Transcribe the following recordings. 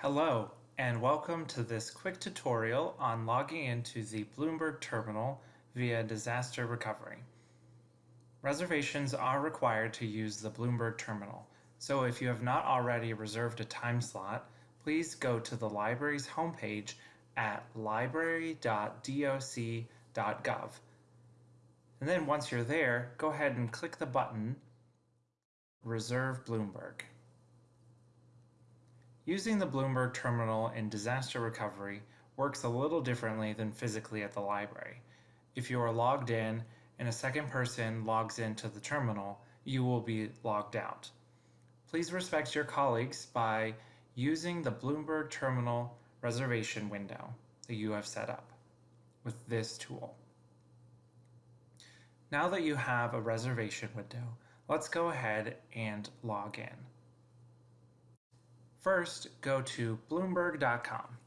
Hello, and welcome to this quick tutorial on logging into the Bloomberg terminal via disaster recovery. Reservations are required to use the Bloomberg terminal, so if you have not already reserved a time slot, please go to the library's homepage at library.doc.gov. And then once you're there, go ahead and click the button Reserve Bloomberg. Using the Bloomberg terminal in disaster recovery works a little differently than physically at the library. If you are logged in and a second person logs into the terminal, you will be logged out. Please respect your colleagues by using the Bloomberg terminal reservation window that you have set up with this tool. Now that you have a reservation window, let's go ahead and log in. First, go to Bloomberg.com.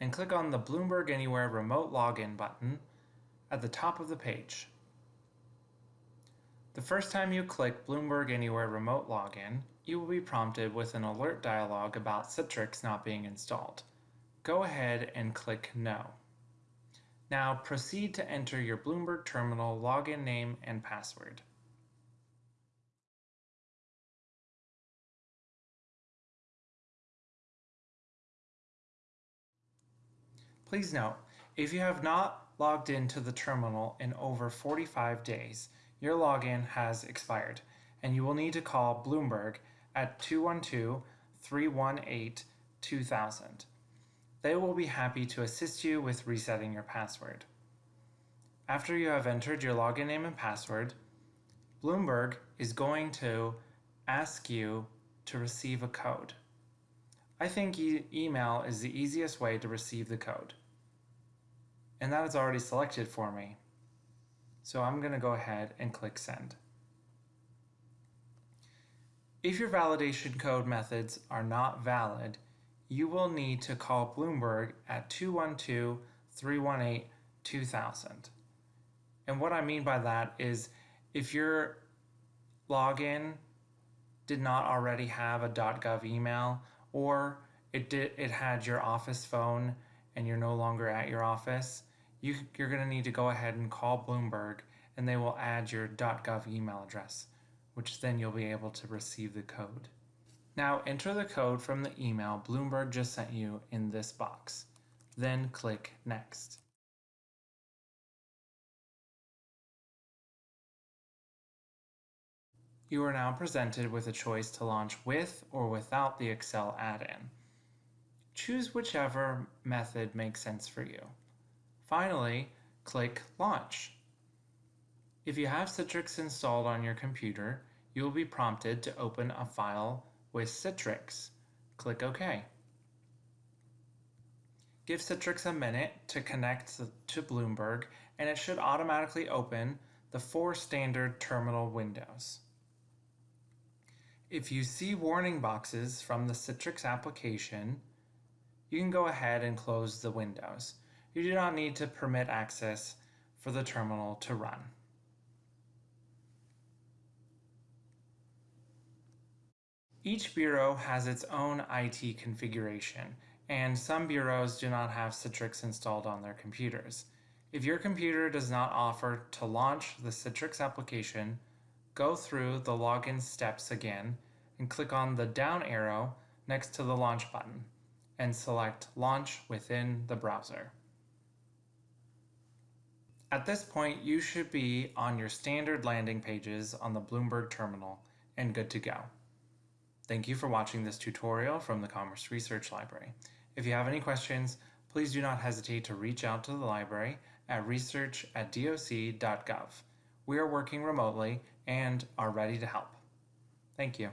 And click on the Bloomberg Anywhere Remote Login button at the top of the page. The first time you click Bloomberg Anywhere Remote Login, you will be prompted with an alert dialog about Citrix not being installed. Go ahead and click No. Now proceed to enter your Bloomberg terminal login name and password. Please note, if you have not logged into the terminal in over 45 days, your login has expired, and you will need to call Bloomberg at 212-318-2000. They will be happy to assist you with resetting your password. After you have entered your login name and password, Bloomberg is going to ask you to receive a code. I think e email is the easiest way to receive the code. And that is already selected for me. So I'm going to go ahead and click send. If your validation code methods are not valid, you will need to call Bloomberg at 212-318-2000. And what I mean by that is if your login did not already have a .gov email or it did it had your office phone and you're no longer at your office, you, you're going to need to go ahead and call Bloomberg and they will add your .gov email address, which then you'll be able to receive the code. Now enter the code from the email Bloomberg just sent you in this box. Then click Next. You are now presented with a choice to launch with or without the Excel add-in. Choose whichever method makes sense for you. Finally, click Launch. If you have Citrix installed on your computer, you will be prompted to open a file with Citrix. Click OK. Give Citrix a minute to connect to Bloomberg and it should automatically open the four standard terminal windows. If you see warning boxes from the Citrix application, you can go ahead and close the windows. You do not need to permit access for the terminal to run. Each bureau has its own IT configuration, and some bureaus do not have Citrix installed on their computers. If your computer does not offer to launch the Citrix application, go through the login steps again and click on the down arrow next to the launch button and select launch within the browser. At this point, you should be on your standard landing pages on the Bloomberg terminal and good to go. Thank you for watching this tutorial from the Commerce Research Library. If you have any questions, please do not hesitate to reach out to the library at research at doc.gov. We are working remotely and are ready to help. Thank you.